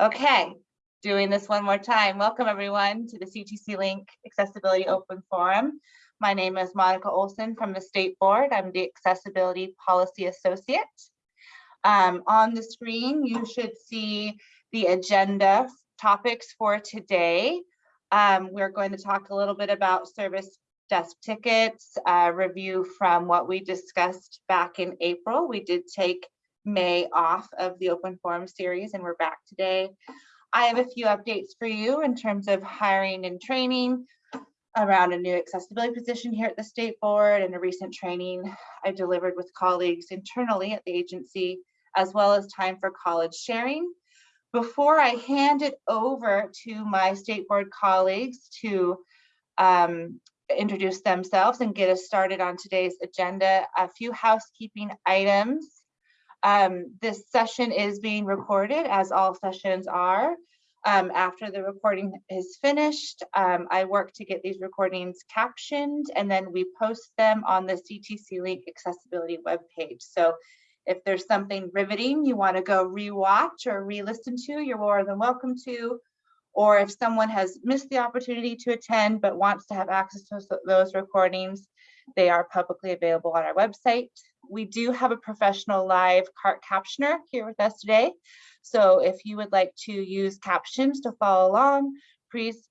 Okay, doing this one more time. Welcome everyone to the CTC Link Accessibility Open Forum. My name is Monica Olson from the State Board. I'm the Accessibility Policy Associate. Um, on the screen, you should see the agenda topics for today. Um, we're going to talk a little bit about service desk tickets, uh, review from what we discussed back in April. We did take May off of the open forum series and we're back today. I have a few updates for you in terms of hiring and training around a new accessibility position here at the state board and a recent training I delivered with colleagues internally at the agency, as well as time for college sharing. Before I hand it over to my state board colleagues to um, introduce themselves and get us started on today's agenda, a few housekeeping items. Um, this session is being recorded as all sessions are. Um, after the recording is finished, um, I work to get these recordings captioned and then we post them on the CTC Link accessibility webpage. So if there's something riveting you want to go rewatch or re-listen to, you're more than welcome to. Or if someone has missed the opportunity to attend but wants to have access to those recordings, they are publicly available on our website. We do have a professional live CART captioner here with us today. So if you would like to use captions to follow along, please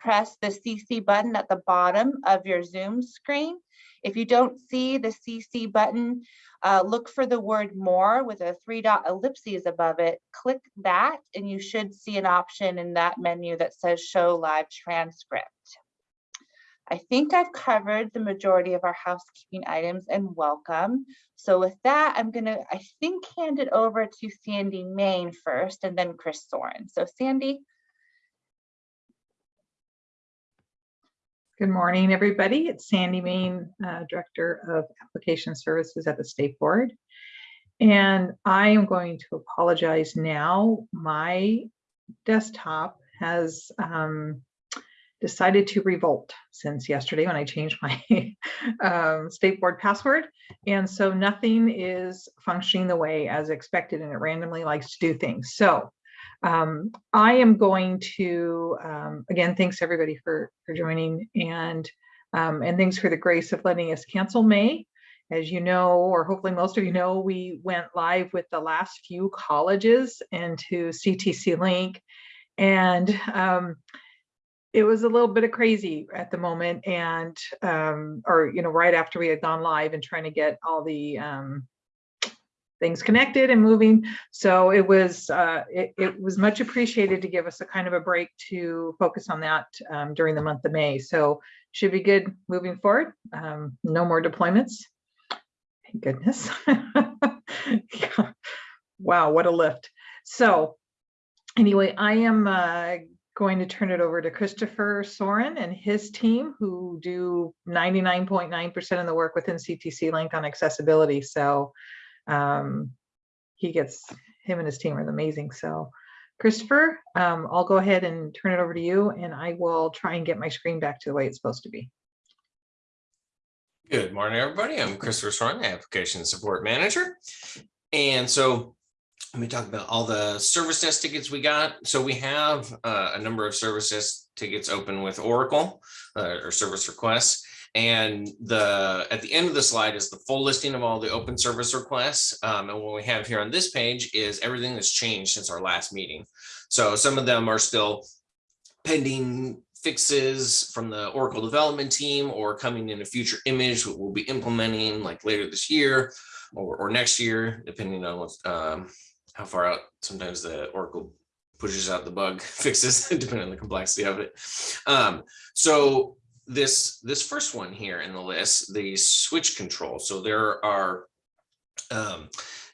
press the CC button at the bottom of your Zoom screen. If you don't see the CC button, uh, look for the word more with a three dot ellipses above it. Click that and you should see an option in that menu that says show live transcript. I think I've covered the majority of our housekeeping items and welcome. So with that, I'm gonna, I think, hand it over to Sandy Main first and then Chris Soren. So Sandy. Good morning, everybody. It's Sandy Main, uh, Director of Application Services at the State Board. And I am going to apologize now. My desktop has um, decided to revolt since yesterday when I changed my um, state board password. And so nothing is functioning the way as expected and it randomly likes to do things. So um, I am going to, um, again, thanks everybody for, for joining and, um, and thanks for the grace of letting us cancel May. As you know, or hopefully most of you know, we went live with the last few colleges into CTC Link. And um, it was a little bit of crazy at the moment and um or you know right after we had gone live and trying to get all the um things connected and moving. So it was uh it, it was much appreciated to give us a kind of a break to focus on that um, during the month of may. So should be good moving forward. Um no more deployments. Thank goodness. Wow what a lift. So anyway i am uh going to turn it over to Christopher Soren and his team who do 99.9% of the work within CTC Link on accessibility. So um, he gets, him and his team are amazing. So Christopher, um, I'll go ahead and turn it over to you and I will try and get my screen back to the way it's supposed to be. Good morning, everybody. I'm Christopher Soren, Application Support Manager. And so let me talk about all the service desk tickets we got. So we have uh, a number of service desk tickets open with Oracle uh, or service requests. And the at the end of the slide is the full listing of all the open service requests. Um, and what we have here on this page is everything that's changed since our last meeting. So some of them are still pending fixes from the Oracle development team or coming in a future image that we'll be implementing like later this year or, or next year, depending on what's um, how far out sometimes the Oracle pushes out the bug fixes depending on the complexity of it. Um, so this this first one here in the list, the switch control. So there are um,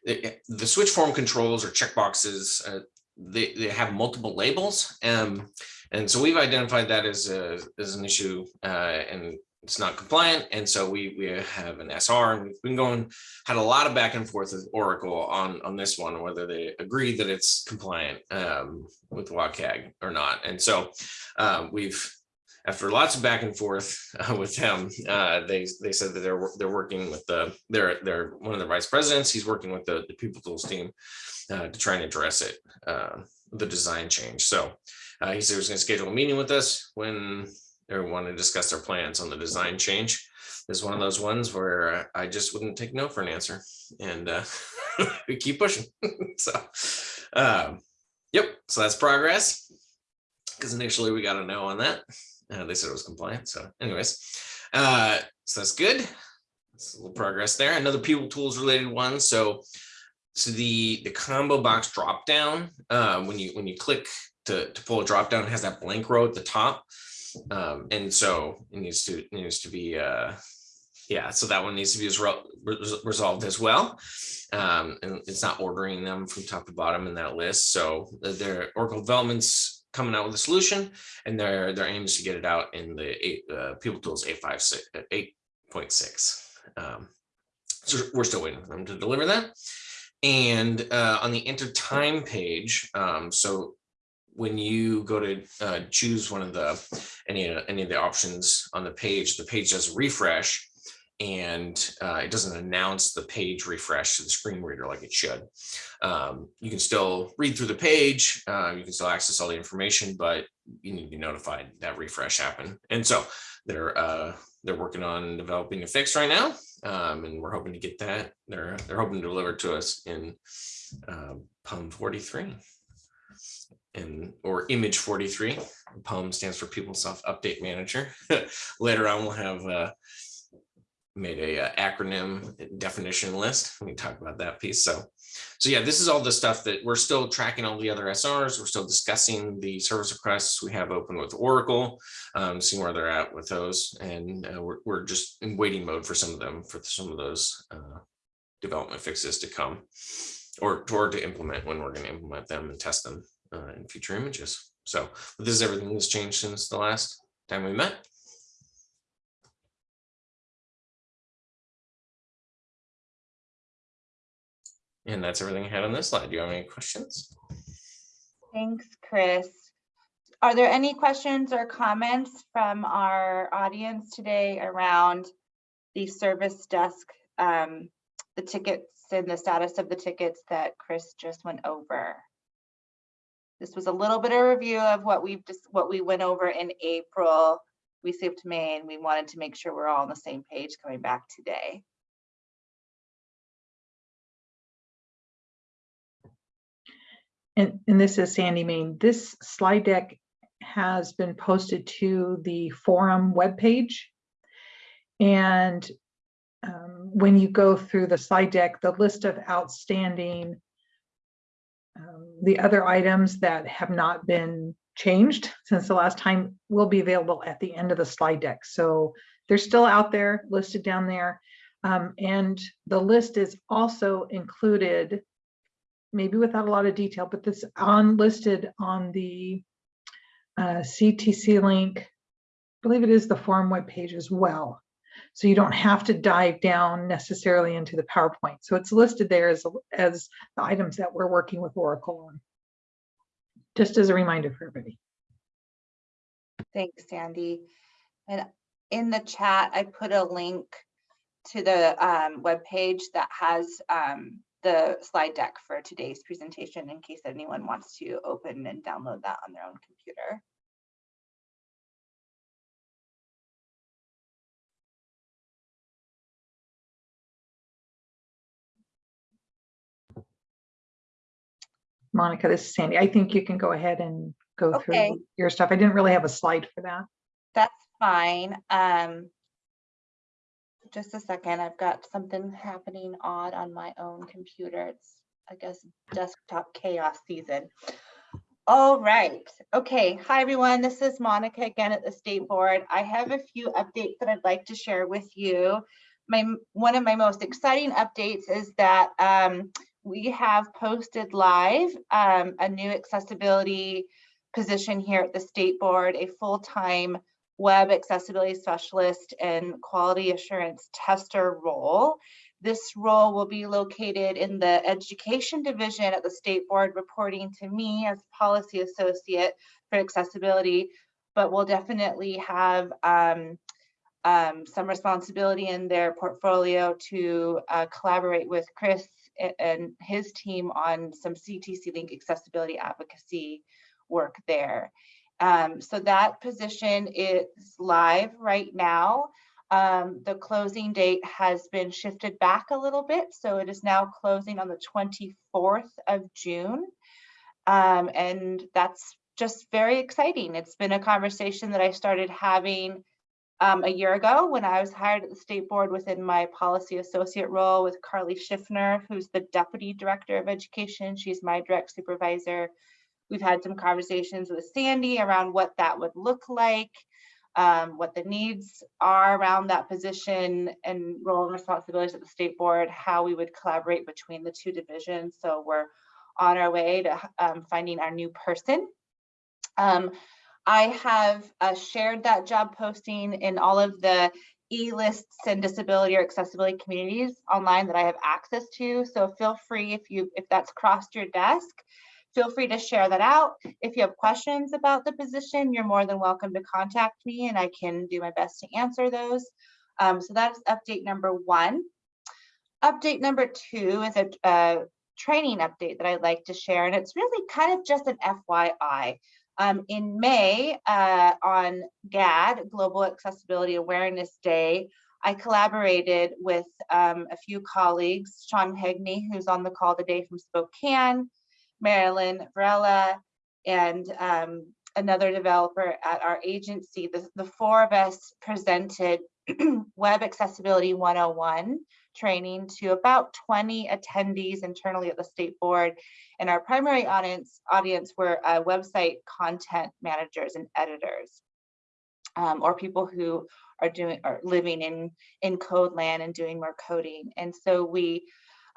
the, the switch form controls or checkboxes. Uh, they, they have multiple labels. Um, and so we've identified that as, a, as an issue uh, and it's not compliant. And so we, we have an SR and we've been going, had a lot of back and forth with Oracle on, on this one, whether they agree that it's compliant um, with WCAG or not. And so um, we've, after lots of back and forth uh, with them, uh, they they said that they're they're working with the they're they're one of the vice presidents. He's working with the, the PeopleTools team uh, to try and address it. Uh, the design change. So uh, he said he was gonna schedule a meeting with us when they want to discuss their plans on the design change. Is one of those ones where I just wouldn't take no for an answer and uh, we keep pushing. so, um, yep, so that's progress. Because initially we got a no on that. Uh, they said it was compliant. So anyways, uh, so that's good. It's a little progress there. Another PeopleTools related one. So, so the the combo box drop down uh, when you when you click to to pull a drop down, it has that blank row at the top, um, and so it needs to it needs to be uh, yeah. So that one needs to be as re- res- resolved as well. Um, and it's not ordering them from top to bottom in that list. So their Oracle developments coming out with a solution, and their their aim is to get it out in the eight uh, PeopleTools eight five six eight point six. Um, so we're still waiting for them to deliver that. And uh, on the enter time page, um, so when you go to uh, choose one of the any any of the options on the page, the page does a refresh, and uh, it doesn't announce the page refresh to the screen reader like it should. Um, you can still read through the page, uh, you can still access all the information, but you need to be notified that refresh happened. And so they're uh, they're working on developing a fix right now, um, and we're hoping to get that. They're they're hoping to deliver to us in uh, PUM 43 and or image 43. PUM stands for PeopleSoft Update Manager. Later on, we'll have uh, made a uh, acronym definition list. We talk about that piece. So, so yeah, this is all the stuff that we're still tracking all the other SRs. We're still discussing the service requests we have open with Oracle, um, seeing where they're at with those. And uh, we're, we're just in waiting mode for some of them, for some of those uh, development fixes to come or toward to implement when we're going to implement them and test them uh, in future images. So this is everything that's changed since the last time we met. And that's everything I had on this slide. Do you have any questions? Thanks, Chris. Are there any questions or comments from our audience today around the service desk, um, the tickets and the status of the tickets that Chris just went over? This was a little bit of review of what we've just, what we went over in April. We skipped May and we wanted to make sure we're all on the same page coming back today. And, and this is Sandy Main. This slide deck has been posted to the forum webpage. And um, when you go through the slide deck, the list of outstanding, um, the other items that have not been changed since the last time will be available at the end of the slide deck. So they're still out there listed down there. Um, and the list is also included maybe without a lot of detail, but this on listed on the uh, CTC link. I believe it is the forum webpage as well. So you don't have to dive down necessarily into the PowerPoint. So it's listed there as, as the items that we're working with Oracle on. Just as a reminder for everybody. Thanks, Sandy. And in the chat, I put a link to the um, webpage that has um, the slide deck for today's presentation in case anyone wants to open and download that on their own computer. Monica, this is Sandy. I think you can go ahead and go Okay. through your stuff. I didn't really have a slide for that. That's fine. Um, just a second, I've got something happening odd on my own computer. It's, I guess, desktop chaos season. All right. Okay. Hi, everyone. This is Monica again at the State Board. I have a few updates that I'd like to share with you. My one of my most exciting updates is that um, we have posted live um, a new accessibility position here at the State Board, a full-time web accessibility specialist and quality assurance tester role. This role will be located in the education division at the state board reporting to me as policy associate for accessibility, but will definitely have um, um, some responsibility in their portfolio to uh, collaborate with Chris and his team on some CTC Link accessibility advocacy work there. Um, so that position is live right now. Um, the closing date has been shifted back a little bit, so it is now closing on the 24th of June. Um, and that's just very exciting. It's been a conversation that I started having um, a year ago when I was hired at the state board within my policy associate role with Carly Schiffner, who's the deputy director of education. She's my direct supervisor. We've had some conversations with Sandy around what that would look like, um, what the needs are around that position and role and responsibilities at the state board, how we would collaborate between the two divisions. So we're on our way to um, finding our new person. I have uh, shared that job posting in all of the e-lists and disability or accessibility communities online that I have access to. So feel free if you if that's crossed your desk, feel free to share that out. If you have questions about the position, you're more than welcome to contact me and I can do my best to answer those. Um, so that's update number one. Update number two is a, a training update that I'd like to share, and it's really kind of just an FYI. Um, in May, uh, on GAAD, Global Accessibility Awareness Day, I collaborated with um, a few colleagues, Sean Hegney, who's on the call today from Spokane, Marilyn Varela, and um, another developer at our agency. The, the four of us presented Web Accessibility 101 training to about 20 attendees internally at the state board. And our primary audience, audience were uh, website content managers and editors, um, or people who are doing are living in in code land and doing more coding. And so we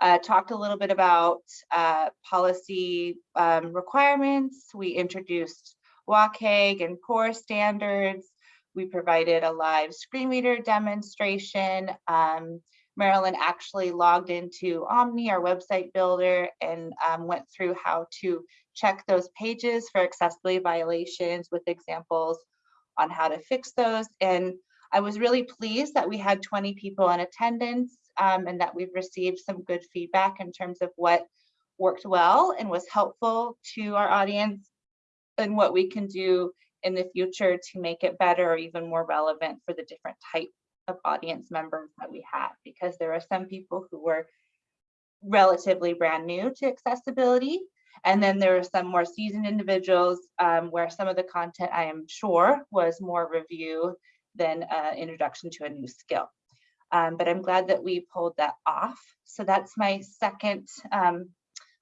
uh, talked a little bit about uh, policy um, requirements. We introduced WCAG and core standards. We provided a live screen reader demonstration. Um, Marilyn actually logged into Omni, our website builder, and um, went through how to check those pages for accessibility violations with examples on how to fix those. And I was really pleased that we had 20 people in attendance um, and that we've received some good feedback in terms of what worked well and was helpful to our audience and what we can do in the future to make it better or even more relevant for the different type of audience members that we have because there are some people who were relatively brand new to accessibility and then there are some more seasoned individuals um, where some of the content I am sure was more review than uh, introduction to a new skill. Um, but I'm glad that we pulled that off. So that's my second um,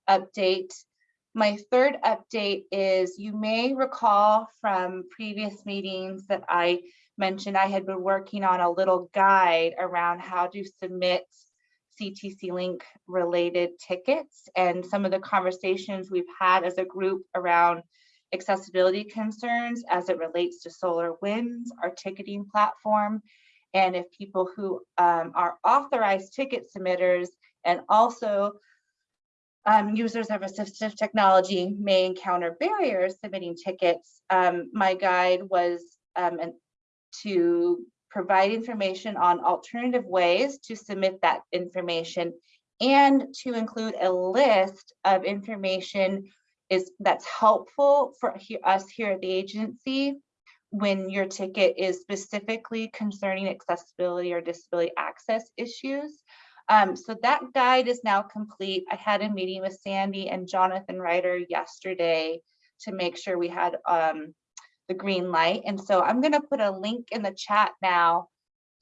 update. My third update is you may recall from previous meetings that I mentioned I had been working on a little guide around how to submit CTC Link related tickets. And some of the conversations we've had as a group around accessibility concerns as it relates to SolarWinds, our ticketing platform, and if people who um, are authorized ticket submitters and also um, users of assistive technology may encounter barriers submitting tickets, um, my guide was um, an, to provide information on alternative ways to submit that information and to include a list of information is that's helpful for he, us here at the agency when your ticket is specifically concerning accessibility or disability access issues. Um, so that guide is now complete. I had a meeting with Sandy and Jonathan Ryder yesterday to make sure we had um, the green light. And so I'm gonna put a link in the chat now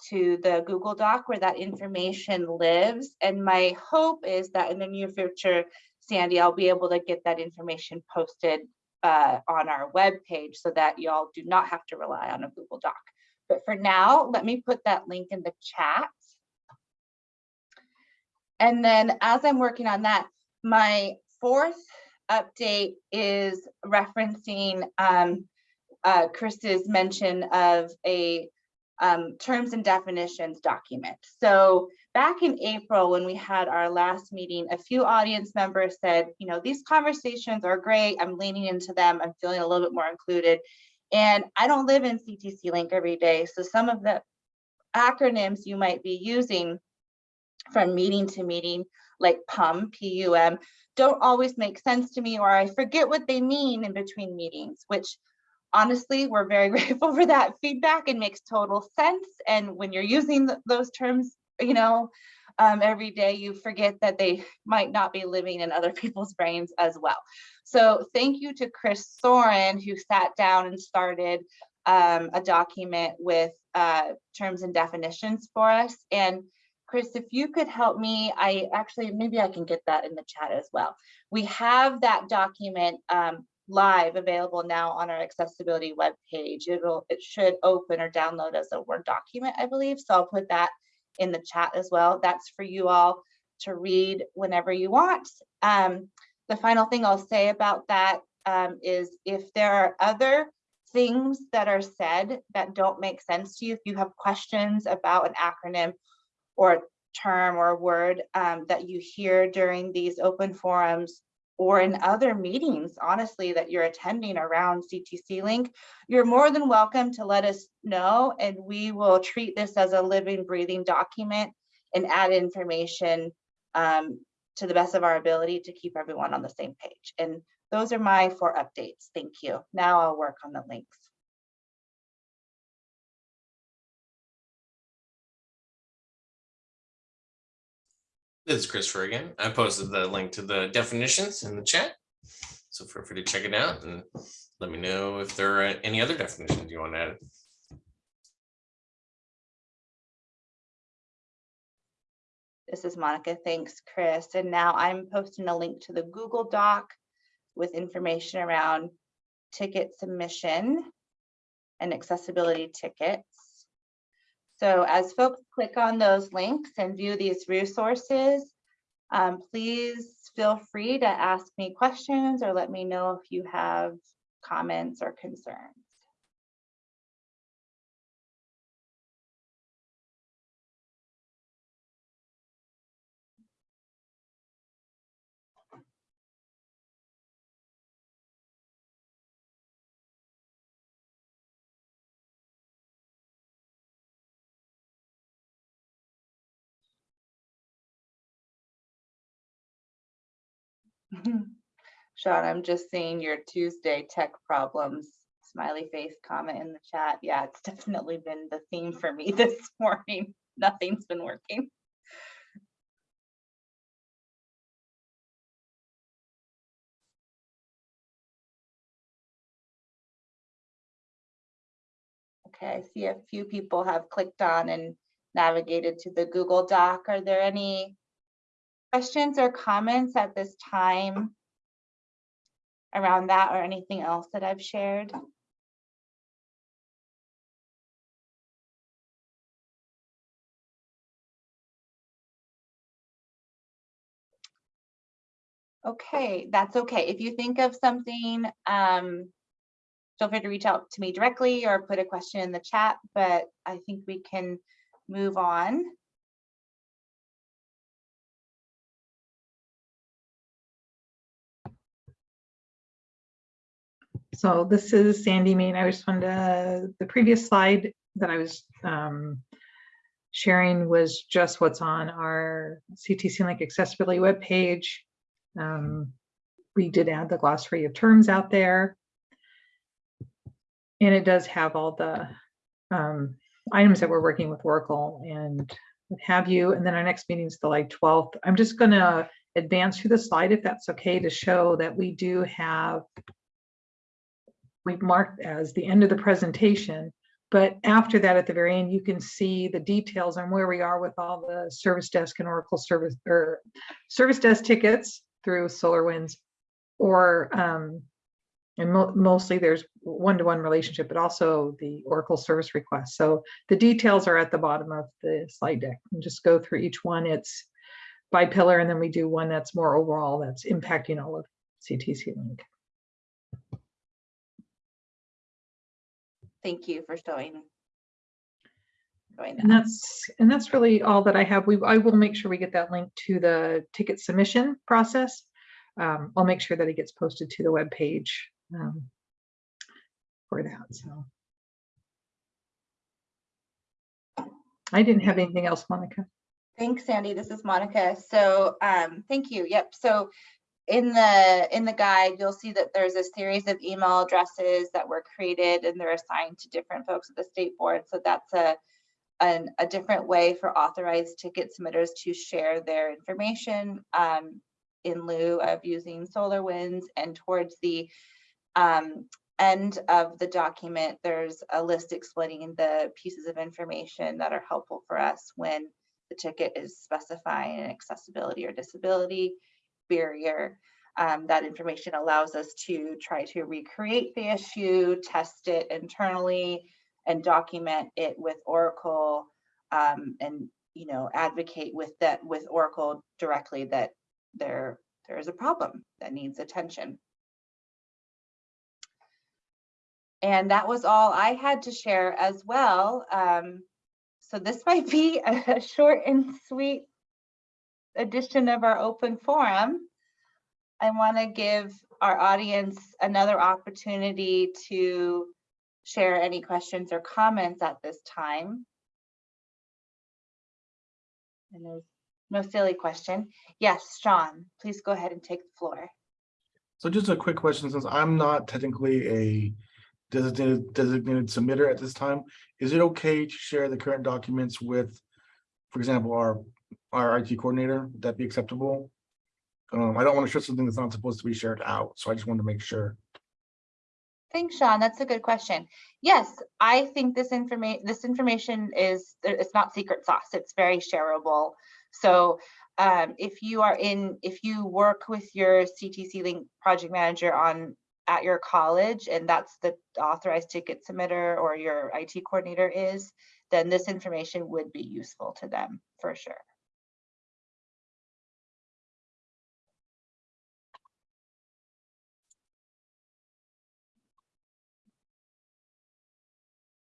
to the Google Doc where that information lives. And my hope is that in the near future, Sandy, I'll be able to get that information posted uh, on our web page so that y'all do not have to rely on a Google Doc. But for now, let me put that link in the chat. And then as I'm working on that, my fourth update is referencing um, uh, Chris's mention of a um, terms and definitions document. So back in April, when we had our last meeting, a few audience members said, you know, these conversations are great. I'm leaning into them. I'm feeling a little bit more included. And I don't live in CTC Link every day. So some of the acronyms you might be using from meeting to meeting like PUM, P-U-M, don't always make sense to me, or I forget what they mean in between meetings, which honestly, we're very grateful for that feedback. It makes total sense. And when you're using th- those terms, you know, um, every day, you forget that they might not be living in other people's brains as well. So thank you to Chris Soren, who sat down and started um, a document with uh, terms and definitions for us. And Chris, if you could help me, I actually, maybe I can get that in the chat as well. We have that document um, live available now on our accessibility webpage. It'll, it should open or download as a Word document, I believe. So I'll put that in the chat as well. That's for you all to read whenever you want. Um, the final thing I'll say about that um, is if there are other things that are said that don't make sense to you, if you have questions about an acronym or term or word um, that you hear during these open forums or in other meetings, honestly, that you're attending around CTC Link, you're more than welcome to let us know and we will treat this as a living, breathing document and add information um, to the best of our ability to keep everyone on the same page. And those are my four updates. Thank you. Now I'll work on the links. This is Christopher again. I posted the link to the definitions in the chat. So feel free to check it out and let me know if there are any other definitions you want to add. This is Monica. Thanks, Chris. And now I'm posting a link to the Google Doc with information around ticket submission and accessibility tickets. So as folks click on those links and view these resources, um, please feel free to ask me questions or let me know if you have comments or concerns. Sean, I'm just seeing your Tuesday tech problems smiley face comment in the chat. Yeah, it's definitely been the theme for me this morning. Nothing's been working. Okay, I see a few people have clicked on and navigated to the Google Doc. Are there any questions or comments at this time around that or anything else that I've shared? Okay, that's okay. If you think of something, um, feel free to reach out to me directly or put a question in the chat, but I think we can move on. So this is Sandy Main. I just wanted to, the previous slide that I was um, sharing was just what's on our CTC Link accessibility webpage. Um, we did add the glossary of terms out there. And it does have all the um, items that we're working with Oracle and what have you. And then our next meeting is the like 12th. I'm just going to advance through the slide if that's okay to show that we do have we've marked as the end of the presentation. But after that, at the very end, you can see the details on where we are with all the service desk and Oracle service or service desk tickets through SolarWinds or um, and mo mostly there's one-to-one -one relationship, but also the Oracle service request. So the details are at the bottom of the slide deck. And just go through each one. It's by pillar, and then we do one that's more overall that's impacting all of CTC Link. Thank you for showing. showing And that's, and that's really all that I have. We, I will make sure we get that link to the ticket submission process. Um, I'll make sure that it gets posted to the webpage um, for that, so. I didn't have anything else, Monica. Thanks, Sandy. This is Monica. So, um, thank you. Yep. So in the, in the guide, you'll see that there's a series of email addresses that were created and they're assigned to different folks at the state board. So that's a, an, a different way for authorized ticket submitters to share their information, um, in lieu of using SolarWinds and towards the, um, end of the document, there's a list explaining the pieces of information that are helpful for us when the ticket is specifying an accessibility or disability barrier. Um, that information allows us to try to recreate the issue, test it internally, and document it with Oracle, um, and you know advocate with that with Oracle directly that there there is a problem that needs attention. And that was all I had to share as well. Um, so this might be a short and sweet edition of our open forum. I want to give our audience another opportunity to share any questions or comments at this time. And there's no silly question. Yes, Sean, please go ahead and take the floor. So just a quick question, since I'm not technically a designated designated submitter at this time, is it okay to share the current documents with, for example, our our IT coordinator? Would that be acceptable? Um, I don't want to share something that's not supposed to be shared out, so I just wanted to make sure. Thanks, Sean. That's a good question. Yes, I think this information this information is it's not secret sauce. It's very shareable. So um, if you are in if you work with your CTC Link project manager on at your college and that's the authorized ticket submitter or your IT coordinator is, then this information would be useful to them for sure.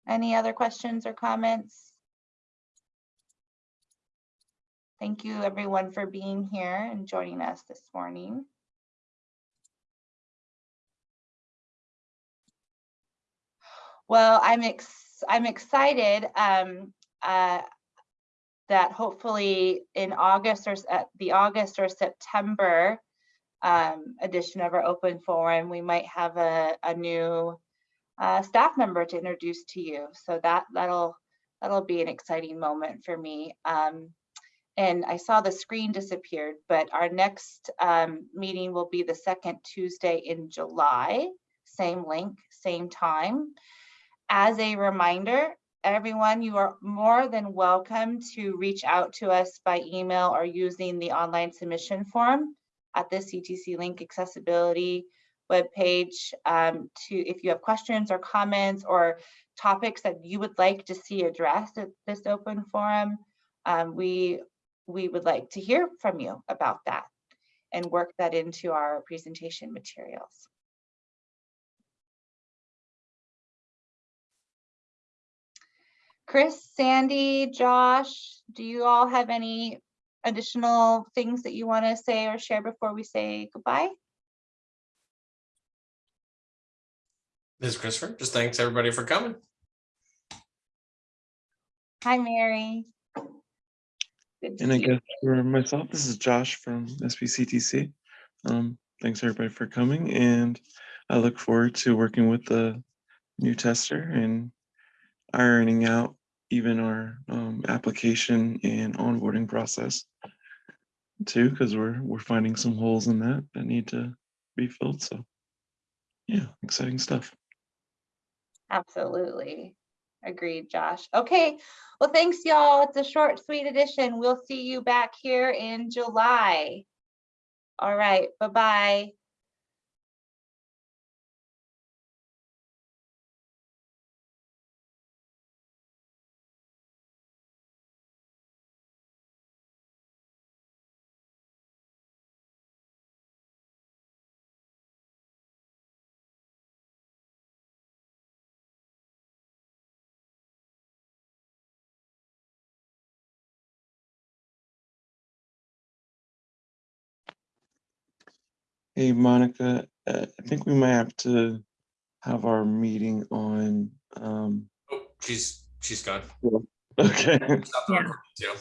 Any other questions or comments? Thank you everyone for being here and joining us this morning. Well, I'm ex I'm excited um, uh, that hopefully in August or at the August or September um, edition of our open forum, we might have a, a new uh, staff member to introduce to you. So that that'll that'll be an exciting moment for me. Um, and I saw the screen disappeared, but our next um, meeting will be the second Tuesday in July. Same link, same time. As a reminder, everyone, you are more than welcome to reach out to us by email or using the online submission form at the CTC Link accessibility webpage um, to if you have questions or comments or topics that you would like to see addressed at this open forum. Um, we we would like to hear from you about that and work that into our presentation materials. Chris, Sandy, Josh, do you all have any additional things that you want to say or share before we say goodbye? This is Christopher. Just thanks everybody for coming. Hi, Mary. Good And I guess for myself, this is Josh from SBCTC. Um, thanks everybody for coming and I look forward to working with the new tester and ironing out even our um, application and onboarding process too, because we're we're finding some holes in that that need to be filled. So yeah, exciting stuff. Absolutely. Agreed, Josh. Okay, well, thanks, y'all. It's a short, sweet edition. We'll see you back here in July. All right, bye-bye. Hey, Monica, uh, I think we might have to have our meeting on, um, Oh, she's she's gone. okay. Stop the Yeah. recording too.